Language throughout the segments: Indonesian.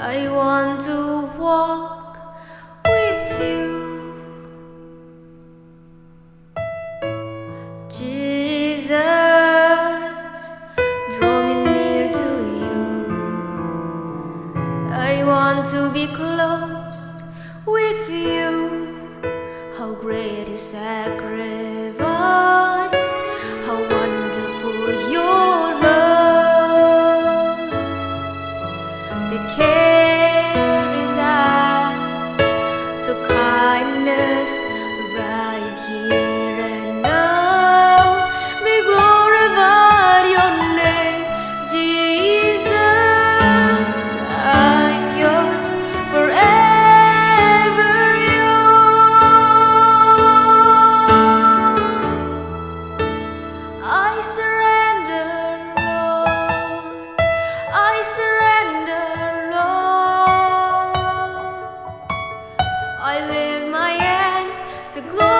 I want to walk with you. Jesus Draw me near to you. I want to be close the glory.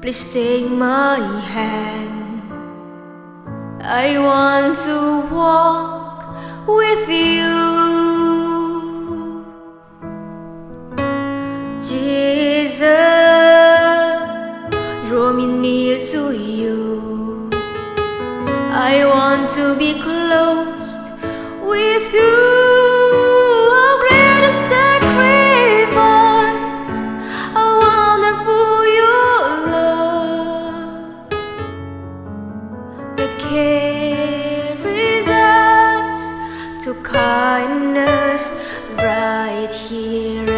Please take my hand. I want to walk with you. Jesus Draw me near to you. I want to be close kindness right here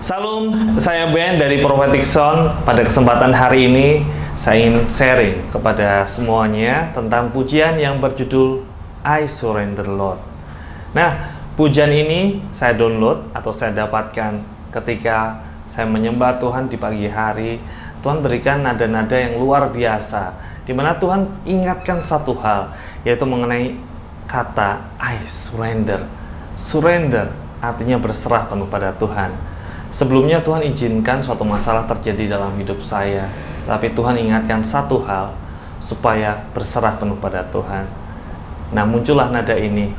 Salam, saya Ben dari Prophetic Sound. Pada kesempatan hari ini, saya ingin sharing kepada semuanya tentang pujian yang berjudul I Surrender Lord. Nah, pujian ini saya download atau saya dapatkan ketika saya menyembah Tuhan di pagi hari. Tuhan berikan nada-nada yang luar biasa, di mana Tuhan ingatkan satu hal, yaitu mengenai kata I surrender. Surrender artinya berserah penuh pada Tuhan. Sebelumnya Tuhan izinkan suatu masalah terjadi dalam hidup saya, tapi Tuhan ingatkan satu hal, supaya berserah penuh pada Tuhan. Nah muncullah nada ini,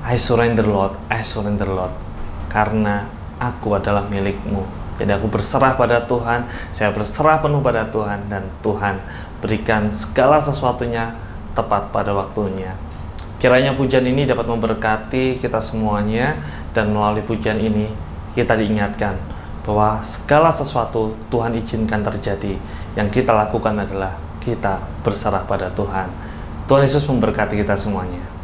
I surrender Lord, I surrender Lord, karena aku adalah milikmu. Jadi aku berserah pada Tuhan, saya berserah penuh pada Tuhan, dan Tuhan berikan segala sesuatunya tepat pada waktunya. Kiranya pujian ini dapat memberkati kita semuanya, dan melalui pujian ini kita diingatkan bahwa segala sesuatu Tuhan izinkan terjadi. Yang kita lakukan adalah kita berserah pada Tuhan. Tuhan Yesus memberkati kita semuanya.